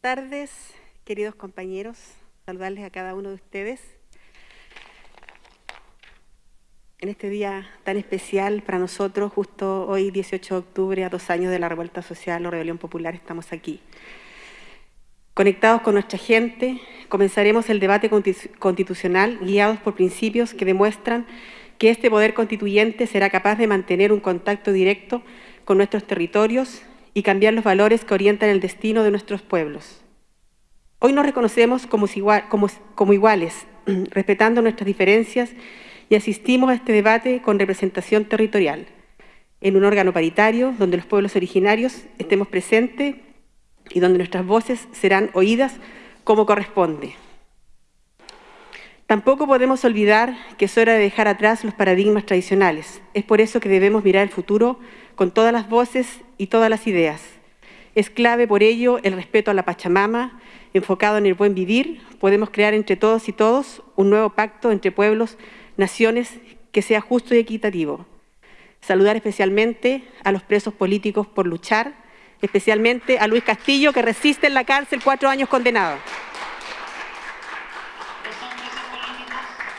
tardes, queridos compañeros. Saludarles a cada uno de ustedes. En este día tan especial para nosotros, justo hoy, 18 de octubre, a dos años de la revuelta social o rebelión popular, estamos aquí. Conectados con nuestra gente, comenzaremos el debate constitucional guiados por principios que demuestran que este poder constituyente será capaz de mantener un contacto directo con nuestros territorios y cambiar los valores que orientan el destino de nuestros pueblos. Hoy nos reconocemos como, iguales, respetando nuestras diferencias y asistimos a este debate con representación territorial, en un órgano paritario donde los pueblos originarios estemos presentes y donde nuestras voces serán oídas como corresponde. Tampoco podemos olvidar que es hora de dejar atrás los paradigmas tradicionales. Es por eso que debemos mirar el futuro con todas las voces y todas las ideas. Es clave por ello el respeto a la Pachamama, enfocado en el buen vivir, podemos crear entre todos y todos un nuevo pacto entre pueblos, naciones, que sea justo y equitativo. Saludar especialmente a los presos políticos por luchar, especialmente a Luis Castillo, que resiste en la cárcel cuatro años condenado.